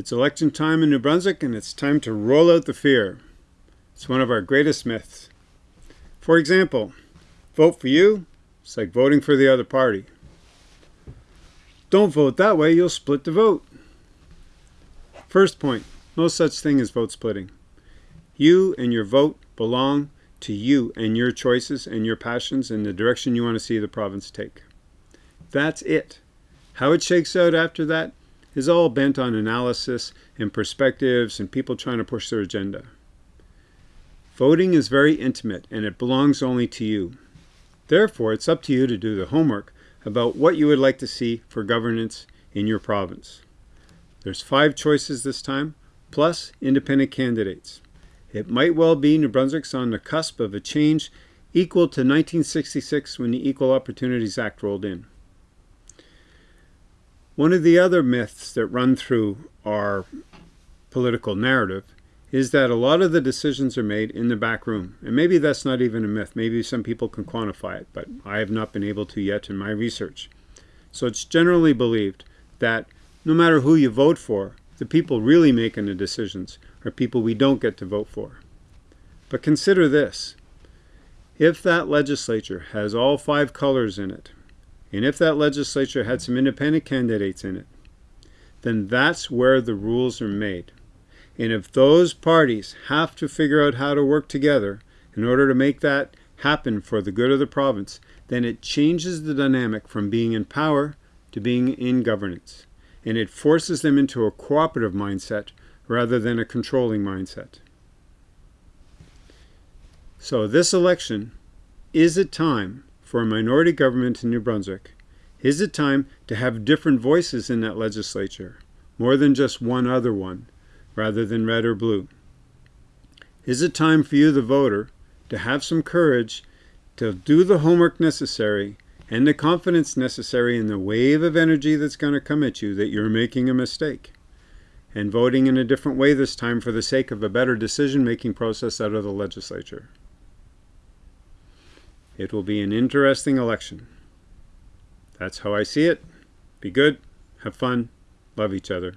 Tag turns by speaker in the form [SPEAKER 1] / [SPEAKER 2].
[SPEAKER 1] It's election time in New Brunswick and it's time to roll out the fear. It's one of our greatest myths. For example, vote for you, it's like voting for the other party. Don't vote that way, you'll split the vote. First point, no such thing as vote splitting. You and your vote belong to you and your choices and your passions and the direction you want to see the province take. That's it. How it shakes out after that is all bent on analysis and perspectives and people trying to push their agenda. Voting is very intimate and it belongs only to you. Therefore, it's up to you to do the homework about what you would like to see for governance in your province. There's five choices this time, plus independent candidates. It might well be New Brunswick's on the cusp of a change equal to 1966 when the Equal Opportunities Act rolled in. One of the other myths that run through our political narrative is that a lot of the decisions are made in the back room. And maybe that's not even a myth. Maybe some people can quantify it, but I have not been able to yet in my research. So it's generally believed that no matter who you vote for, the people really making the decisions are people we don't get to vote for. But consider this. If that legislature has all five colors in it, and if that legislature had some independent candidates in it, then that's where the rules are made. And if those parties have to figure out how to work together in order to make that happen for the good of the province, then it changes the dynamic from being in power to being in governance. And it forces them into a cooperative mindset rather than a controlling mindset. So this election is a time for a minority government in New Brunswick. Is it time to have different voices in that legislature, more than just one other one, rather than red or blue? Is it time for you, the voter, to have some courage to do the homework necessary and the confidence necessary in the wave of energy that's going to come at you that you're making a mistake? And voting in a different way this time for the sake of a better decision-making process out of the legislature. It will be an interesting election. That's how I see it. Be good, have fun, love each other.